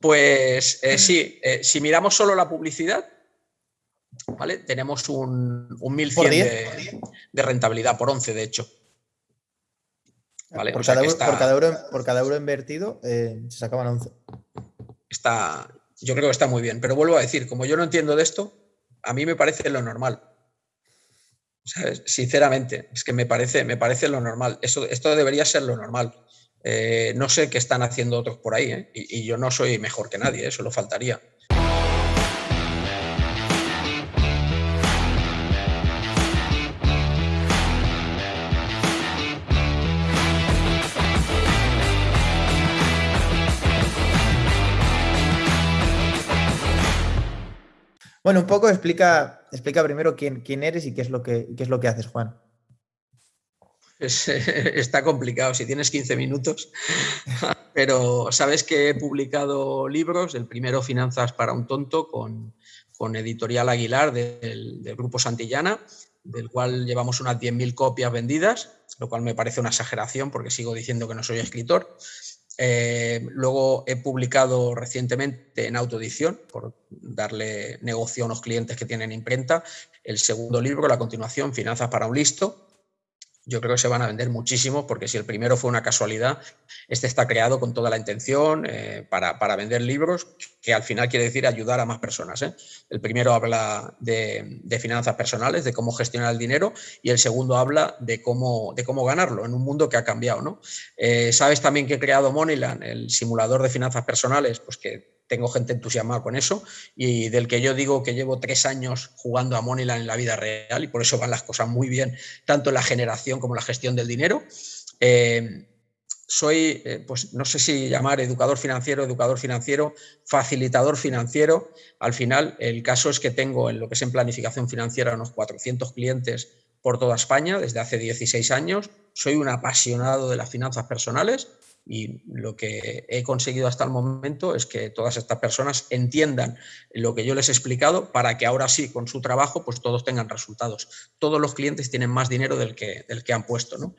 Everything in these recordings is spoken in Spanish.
Pues eh, sí, eh, si miramos solo la publicidad, ¿vale? tenemos un, un 1100 de, de, rentabilidad, por 11 de hecho. ¿Vale? Por, cada, euro, por, cada euro, invertido eh, se sacaban 11. Está, yo creo que está muy bien, pero vuelvo a decir, como yo no entiendo de esto, a mí me parece lo normal. Sinceramente, es que me parece, me parece lo normal. Eso, esto debería ser lo normal. Eh, no sé qué están haciendo otros por ahí, ¿eh? y, yo no soy mejor que nadie, eso lo faltaría. Bueno, un poco explica, explica primero quién, quién eres y qué es lo que, qué es lo que haces, Juan. está complicado si tienes 15 minutos, pero sabes que he publicado libros, el primero Finanzas para un tonto con, Editorial Aguilar del, Grupo Santillana, del cual llevamos unas 10.000 copias vendidas, lo cual me parece una exageración porque sigo diciendo que no soy escritor. Eh, luego he publicado recientemente en autoedición, por darle negocio a unos clientes que tienen imprenta, el segundo libro, la continuación, Finanzas para un listo, yo creo que se van a vender muchísimo porque si el primero fue una casualidad, este está creado con toda la intención eh, para, vender libros, que al final quiere decir ayudar a más personas. ¿eh? El primero habla de, finanzas personales, de cómo gestionar el dinero, y el segundo habla de cómo, de cómo ganarlo en un mundo que ha cambiado. ¿no? Eh, Sabes también que he creado Moneyland, el simulador de finanzas personales, pues que tengo gente entusiasmada con eso y del que yo digo que llevo tres años jugando a Moneyland en la vida real y por eso van las cosas muy bien, tanto la generación como en la gestión del dinero. Eh, soy, eh, pues no sé si llamar educador financiero, educador financiero, facilitador financiero. Al final, el caso es que tengo en lo que es en planificación financiera unos 400 clientes por toda España desde hace 16 años. Soy un apasionado de las finanzas personales y lo que he conseguido hasta el momento es que todas estas personas entiendan lo que yo les he explicado para que ahora sí, con su trabajo, pues todos tengan resultados. Todos los clientes tienen más dinero del que, del que han puesto. ¿no?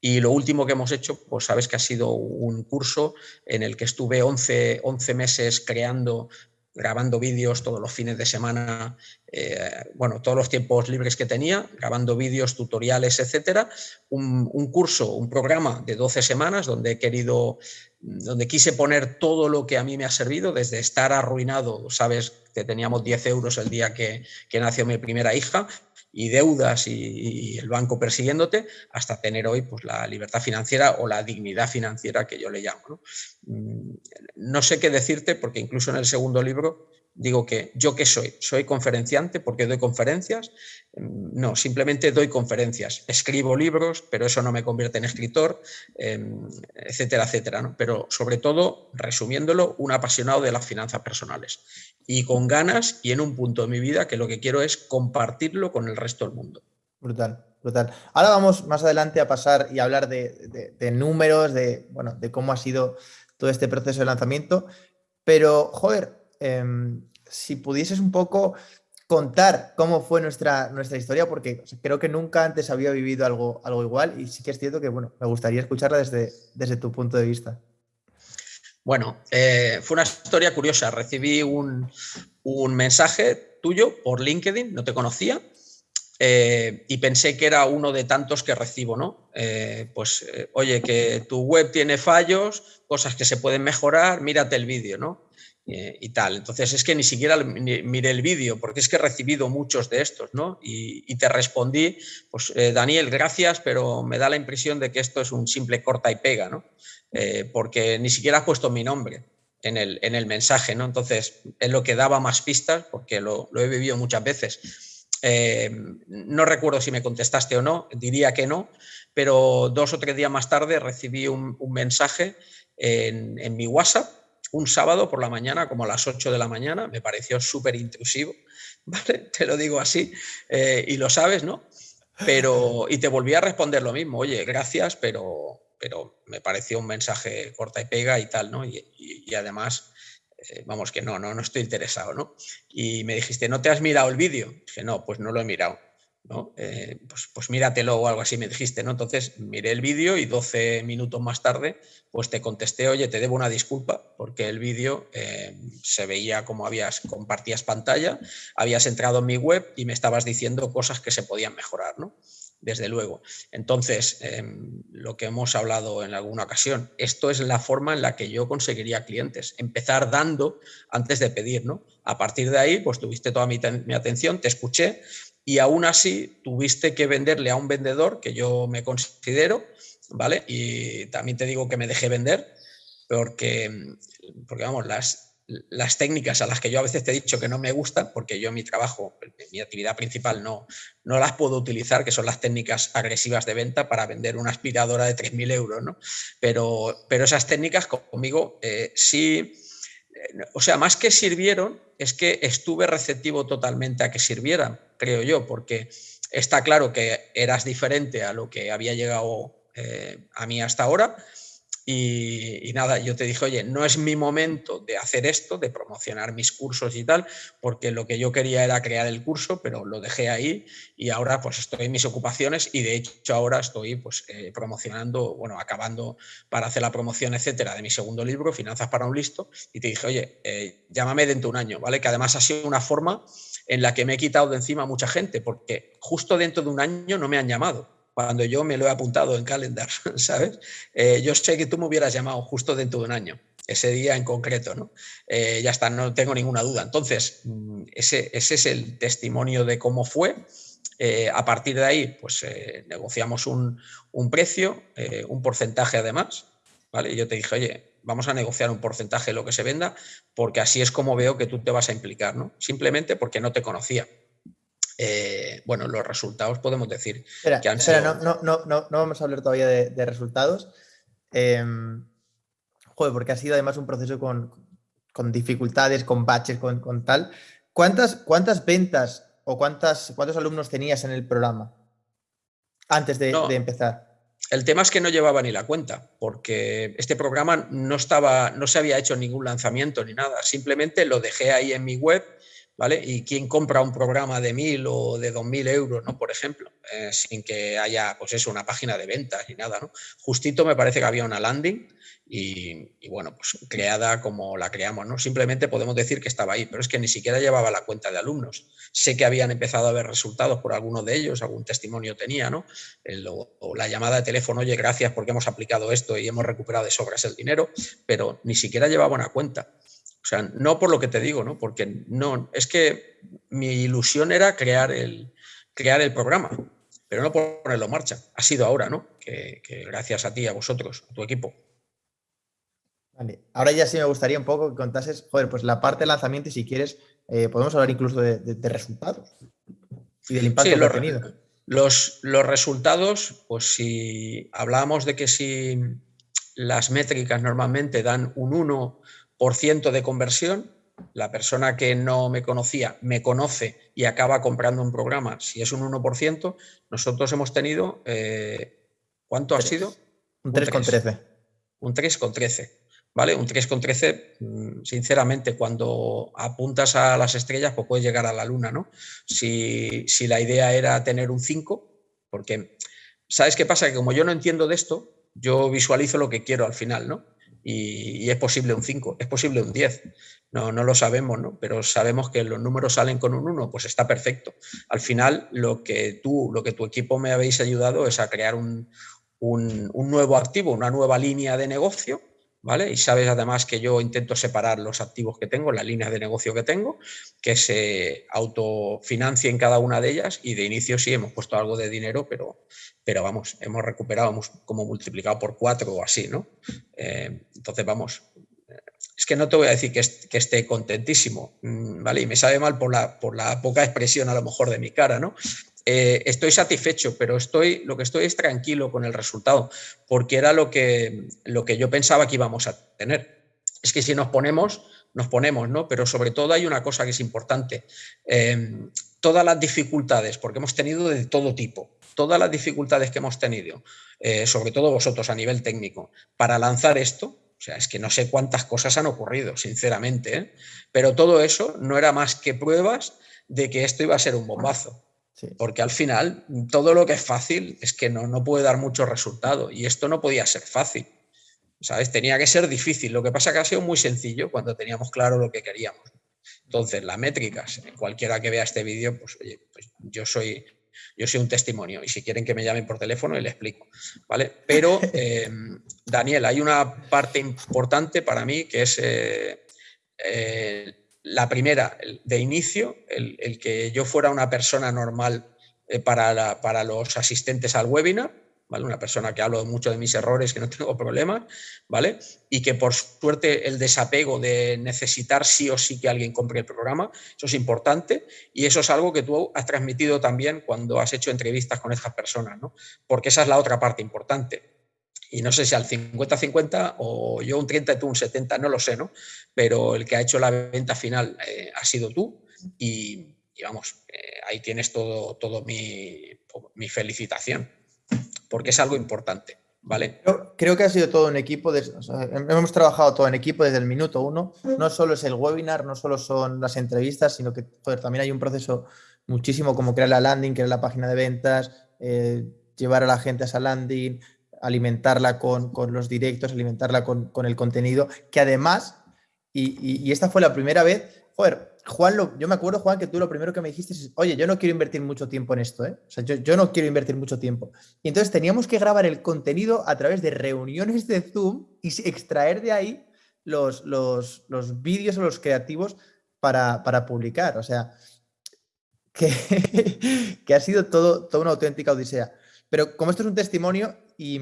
Y lo último que hemos hecho, pues sabes que ha sido un curso en el que estuve 11, 11 meses creando grabando vídeos todos los fines de semana, eh, bueno, todos los tiempos libres que tenía, grabando vídeos, tutoriales, etcétera. Un, curso, un programa de 12 semanas donde he querido, donde quise poner todo lo que a mí me ha servido, desde estar arruinado, sabes que teníamos 10 euros el día que, que nació mi primera hija, y deudas y, el banco persiguiéndote, hasta tener hoy pues, la libertad financiera o la dignidad financiera que yo le llamo. ¿no? Mm, no sé qué decirte porque incluso en el segundo libro digo que yo qué soy, soy conferenciante porque doy conferencias, mm, no, simplemente doy conferencias, escribo libros, pero eso no me convierte en escritor, em, etcétera, etcétera, ¿no? pero sobre todo, resumiéndolo, un apasionado de las finanzas personales y con ganas y en un punto de mi vida que lo que quiero es compartirlo con el resto del mundo. Brutal, brutal. Ahora vamos más adelante a pasar y hablar de, números, de, bueno, de cómo ha sido todo este proceso de lanzamiento, pero, joder, Em, si pudieses un poco contar cómo fue nuestra, nuestra historia, porque creo que nunca antes había vivido algo, algo igual y sí que es cierto que bueno, me gustaría escucharla desde, desde tu punto de vista. Bueno, eh, fue una historia curiosa. Recibí un, mensaje tuyo por LinkedIn, no te conocía, eh, y pensé que era uno de tantos que recibo, ¿no? Eh, pues, oye, que tu web tiene fallos, cosas que se pueden mejorar, mírate el vídeo, ¿no? Eh, y tal. Entonces es que ni siquiera miré el vídeo, porque es que he recibido muchos de estos, ¿no? Y, te respondí, pues eh, Daniel, gracias, pero me da la impresión de que esto es un simple corta y pega, ¿no? Eh, porque ni siquiera has puesto mi nombre en el, en el, mensaje, ¿no? Entonces es lo que daba más pistas, porque lo, he vivido muchas veces. no recuerdo si me contestaste o no, diría que no, pero dos o tres días más tarde recibí un, mensaje en, en mi WhatsApp un sábado por la mañana, como a las 8 de la mañana, me pareció súper intrusivo, ¿vale? Te lo digo así, eh, y lo sabes, ¿no? Pero, y te volví a responder lo mismo, oye, gracias, pero, pero me pareció un mensaje corta y pega y tal, ¿no? Y, además, eh, vamos, que no, no, no estoy interesado, ¿no? Y me dijiste, ¿no te has mirado el vídeo? Dije, no, pues no lo he mirado. Eh, pues, pues, míratelo o algo así me dijiste, ¿no? Entonces miré el vídeo y 12 minutos más tarde pues te contesté, oye, te debo una disculpa porque el vídeo eh, se veía como habías, compartías pantalla, habías entrado en mi web y me estabas diciendo cosas que se podían mejorar, ¿no? Desde luego. Entonces, em, lo que hemos hablado en alguna ocasión, esto es la forma en la que yo conseguiría clientes, empezar dando antes de pedir, ¿no? A partir de ahí, pues tuviste toda mi atención, te escuché y aún así tuviste que venderle a un vendedor que yo me considero, ¿vale? Y también te digo que me dejé vender porque, porque vamos, las, las técnicas a las que yo a veces te he dicho que no me gustan, porque yo mi trabajo, mi actividad principal no, no las puedo utilizar, que son las técnicas agresivas de venta para vender una aspiradora de 3.000 euros, ¿no? Pero, pero esas técnicas conmigo eh, sí, eh, o sea, más que sirvieron, es que estuve receptivo totalmente a que sirvieran, creo yo, porque está claro que eras diferente a lo que había llegado eh, a mí hasta ahora. Y, nada, yo te dije, oye, no es mi momento de hacer esto, de promocionar mis cursos y tal, porque lo que yo quería era crear el curso, pero lo dejé ahí y ahora pues estoy en mis ocupaciones y de hecho ahora estoy pues eh, promocionando, bueno, acabando para hacer la promoción, etcétera, de mi segundo libro, Finanzas para un listo, y te dije, oye, eh, llámame dentro de un año, ¿vale? Que además ha sido una forma en la que me he quitado de encima mucha gente, porque justo dentro de un año no me han llamado cuando yo me lo he apuntado en calendar, ¿sabes? Eh, yo sé que tú me hubieras llamado justo dentro de un año, ese día en concreto, ¿no? Eh, ya está, no tengo ninguna duda. Entonces, mm, ese, ese es el testimonio de cómo fue. Eh, a partir de ahí, pues negociamos un, un precio, un porcentaje además, ¿vale? Y yo te dije, oye, vamos a negociar un porcentaje de lo que se venda, porque así es como veo que tú te vas a implicar, ¿no? Simplemente porque no te conocía. Eh, bueno, los resultados podemos decir que han no, no, no, no, vamos a hablar todavía de, resultados. Em, joder, porque ha sido además un proceso con, dificultades, con baches, con, tal. ¿Cuántas, ¿Cuántas ventas o cuántas, cuántos alumnos tenías en el programa antes de, de empezar? El tema es que no llevaba ni la cuenta, porque este programa no estaba, no se había hecho ningún lanzamiento ni nada. Simplemente lo dejé ahí en mi web ¿vale? Y quién compra un programa de mil o de dos mil euros, ¿no? Por ejemplo, eh, sin que haya, pues eso, una página de ventas ni nada, ¿no? Justito me parece que había una landing y, bueno, pues creada como la creamos, ¿no? Simplemente podemos decir que estaba ahí, pero es que ni siquiera llevaba la cuenta de alumnos. Sé que habían empezado a ver resultados por alguno de ellos, algún testimonio tenía, ¿no? o la llamada de teléfono, oye, gracias porque hemos aplicado esto y hemos recuperado de sobras el dinero, pero ni siquiera llevaba una cuenta. O sea, no por lo que te digo, ¿no? Porque no, es que mi ilusión era crear el, crear el programa, pero no ponerlo en marcha. Ha sido ahora, ¿no? Que, gracias a ti, a vosotros, a tu equipo. Vale. Ahora ya sí me gustaría un poco que contases, joder, pues la parte de lanzamiento y si quieres, eh, podemos hablar incluso de, resultados y del impacto que ha tenido. Los, los resultados, pues si hablábamos de que si las métricas normalmente dan un 1 por ciento de conversión, la persona que no me conocía me conoce y acaba comprando un programa, si es un 1%, nosotros hemos tenido, eh, ¿cuánto ha sido? Un 3,13. Un 3,13. ¿Vale? Un 3,13, mm, sinceramente, cuando apuntas a las estrellas, pues puedes llegar a la luna, ¿no? Si, si la idea era tener un 5, porque, ¿sabes qué pasa? Que como yo no entiendo de esto, yo visualizo lo que quiero al final, ¿no? Y, es posible un 5, es posible un 10. No, no lo sabemos, ¿no? pero sabemos que los números salen con un 1, pues está perfecto. Al final, lo que tú, lo que tu equipo me habéis ayudado es a crear un, un, un nuevo activo, una nueva línea de negocio ¿vale? Y sabes además que yo intento separar los activos que tengo, las líneas de negocio que tengo, que se autofinancien cada una de ellas y de inicio sí hemos puesto algo de dinero, pero, pero vamos, hemos recuperado, hemos como multiplicado por cuatro o así, ¿no? Eh, entonces, vamos, es que no te voy a decir que, esté contentísimo, mm, ¿vale? Y me sabe mal por la, por la poca expresión a lo mejor de mi cara, ¿no? Eh, estoy satisfecho, pero estoy, lo que estoy es tranquilo con el resultado, porque era lo que, yo pensaba que íbamos a tener. Es que si nos ponemos, nos ponemos, ¿no? Pero sobre todo hay una cosa que es importante. Em, todas las dificultades, porque hemos tenido de todo tipo, todas las dificultades que hemos tenido, eh, sobre todo vosotros a nivel técnico, para lanzar esto, o sea, es que no sé cuántas cosas han ocurrido, sinceramente, ¿eh? pero todo eso no era más que pruebas de que esto iba a ser un bombazo. Porque al final todo lo que es fácil es que no, no puede dar mucho resultado y esto no podía ser fácil. ¿Sabes? Tenía que ser difícil. Lo que pasa es que ha sido muy sencillo cuando teníamos claro lo que queríamos. Entonces, las métricas, cualquiera que vea este vídeo, pues oye, pues yo soy yo soy un testimonio y si quieren que me llamen por teléfono y le explico, ¿vale? Pero, eh, Daniel, hay una parte importante para mí que es eh, eh, la primera, de inicio, el, que yo fuera una persona normal para, para los asistentes al webinar, una persona que hablo mucho de mis errores, que no tengo problemas, ¿vale? Y que por suerte el desapego de necesitar sí o sí que alguien compre el programa, eso es importante y eso es algo que tú has transmitido también cuando has hecho entrevistas con esas personas, ¿no? Porque esa es la otra parte importante. Y no sé si al 50-50 o yo un 30 y tú un 70, no lo sé, ¿no? Pero el que ha hecho la venta final eh, ha sido tú y, vamos, eh, ahí tienes todo, todo mi, mi felicitación porque es algo importante. ¿Vale? Creo, que ha sido todo un equipo, hemos trabajado todo en equipo desde el minuto uno. No solo es el webinar, no solo son las entrevistas, sino que también hay un proceso muchísimo como crear la landing, crear la página de ventas, eh, llevar a la gente a esa landing, alimentarla con, los directos, alimentarla con, el contenido, que además, y, y, esta fue la primera vez, joder, Juan, yo me acuerdo, Juan, que tú lo primero que me dijiste es, oye, yo no quiero invertir mucho tiempo en esto, ¿eh? O sea, yo, no quiero invertir mucho tiempo. Y entonces teníamos que grabar el contenido a través de reuniones de Zoom y extraer de ahí los, los, vídeos o los creativos para, publicar. O sea, que, que, ha sido todo, toda una auténtica odisea. Pero como esto es un testimonio y,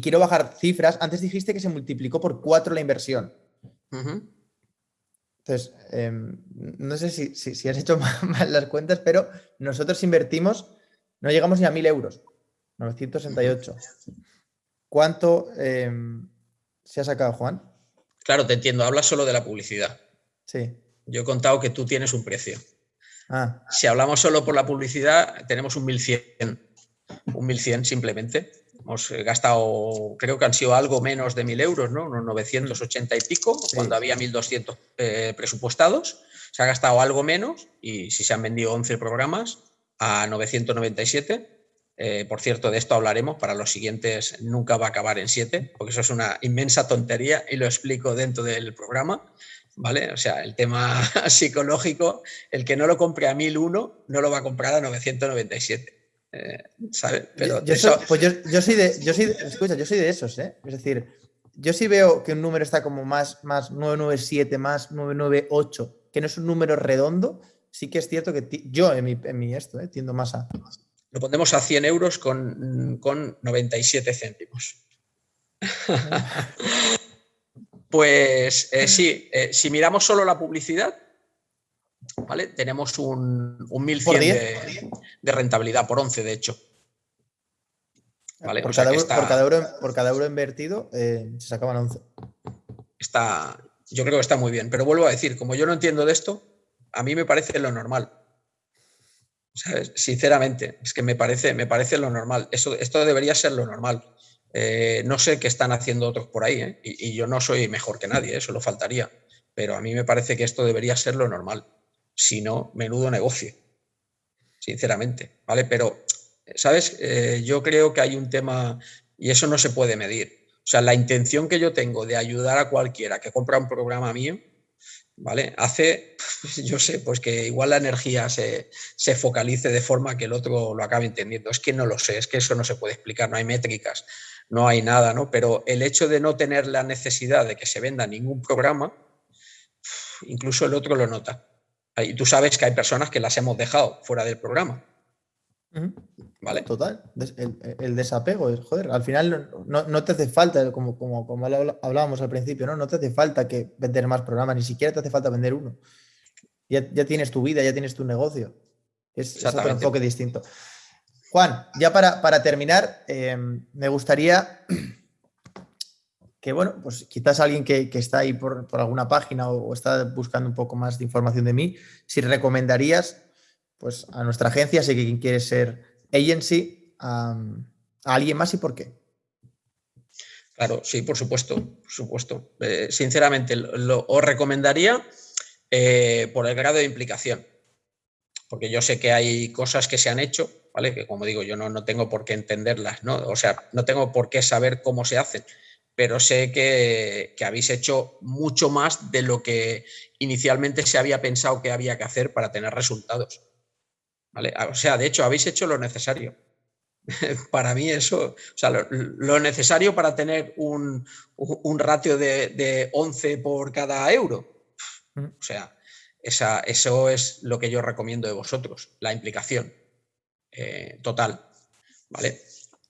quiero bajar cifras, antes dijiste que se multiplicó por cuatro la inversión. Entonces, em, no sé si, has hecho mal las cuentas, pero nosotros invertimos, no llegamos ni a 1.000 euros, 968. ¿Cuánto em, se ha sacado, Juan? Claro, te entiendo, hablas solo de la publicidad. Sí. Yo he contado que tú tienes un precio. Ah. Si hablamos solo por la publicidad, tenemos un 1.100. Un 1.100 simplemente. Hemos eh, gastado, creo que han sido algo menos de 1.000 euros, ¿no? Unos 980 y pico, cuando había 1.200 eh, presupuestados. Se ha gastado algo menos y si se han vendido 11 programas a 997. Eh, por cierto, de esto hablaremos. Para los siguientes nunca va a acabar en 7, porque eso es una inmensa tontería y lo explico dentro del programa. ¿Vale? O sea, el tema psicológico, el que no lo compre a 1001 no lo va a comprar a 997. Eh, Pero yo, soy, pues yo, soy de, yo soy escucha, yo soy de esos, ¿eh? Es decir, yo sí veo que un número está como más, más 997, más 998, que no es un número redondo, sí que es cierto que yo en mi, en mi esto, ¿eh? tiendo más a... Lo pondremos a 100 euros con, con 97 céntimos. pues eh, sí, si miramos solo la publicidad, ¿vale? Tenemos un, un 1100 de, rentabilidad, por 11 de hecho. Por, cada euro, por, cada euro, invertido eh, se sacaban 11. Está, yo creo que está muy bien, pero vuelvo a decir, como yo no entiendo de esto, a mí me parece lo normal. Sinceramente, es que me parece, me parece lo normal. Eso, esto debería ser lo normal. Eh, no sé qué están haciendo otros por ahí, ¿eh? y, yo no soy mejor que nadie, eso lo faltaría. Pero a mí me parece que esto debería ser lo normal sino menudo negocio, sinceramente, ¿vale? Pero, ¿sabes? Eh, yo creo que hay un tema, y eso no se puede medir. O sea, la intención que yo tengo de ayudar a cualquiera que compra un programa mío, ¿vale? Hace, yo sé, pues que igual la energía se, se, focalice de forma que el otro lo acabe entendiendo. Es que no lo sé, es que eso no se puede explicar, no hay métricas, no hay nada, ¿no? Pero el hecho de no tener la necesidad de que se venda ningún programa, incluso el otro lo nota. Y tú sabes que hay personas que las hemos dejado fuera del programa. ¿Vale? Total. El, desapego, joder, al final no, te hace falta, como, como, como, hablábamos al principio, ¿no? No te hace falta que vender más programas, ni siquiera te hace falta vender uno. Ya, tienes tu vida, ya tienes tu negocio. Es, otro enfoque distinto. Juan, ya para, para terminar, eh, me gustaría que bueno, pues quizás alguien que, está ahí por, alguna página o, está buscando un poco más de información de mí, si recomendarías pues a nuestra agencia, si quien quiere ser agency, a, alguien más y por qué. Claro, sí, por supuesto, por supuesto. Eh, sinceramente, lo, os recomendaría eh, por el grado de implicación. porque yo sé que hay cosas que se han hecho, ¿vale? Que como digo, yo no, no tengo por qué entenderlas, ¿no? O sea, no tengo por qué saber cómo se hacen, pero sé que, que, habéis hecho mucho más de lo que inicialmente se había pensado que había que hacer para tener resultados. ¿vale? O sea, de hecho, habéis hecho lo necesario. para mí eso, o sea, lo, necesario para tener un, un ratio de, de, 11 por cada euro. Mm. O sea, esa, eso es lo que yo recomiendo de vosotros, la implicación eh, total. ¿Vale?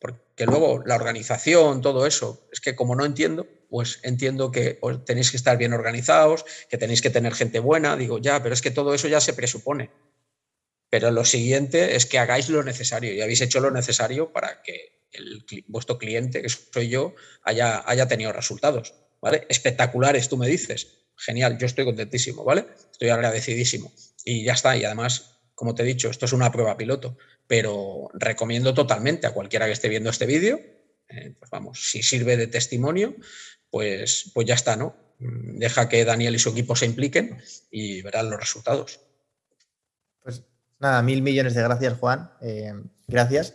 Porque luego la organización, todo eso, es que como no entiendo, pues entiendo que tenéis que estar bien organizados, que tenéis que tener gente buena, digo, ya, pero es que todo eso ya se presupone. Pero lo siguiente es que hagáis lo necesario y habéis hecho lo necesario para que vuestro cliente, que soy yo, haya, haya tenido resultados. ¿vale? Espectaculares, tú me dices. Genial, yo estoy contentísimo, ¿vale? Estoy agradecidísimo. Y ya está. Y además, como te he dicho, esto es una prueba piloto, pero recomiendo totalmente a cualquiera que esté viendo este vídeo, eh, pues vamos, si sirve de testimonio, pues, pues ya está, ¿no? Mm, deja que Daniel y su equipo se impliquen y verán los resultados. Pues nada, mil millones de gracias, Juan. Eh, gracias.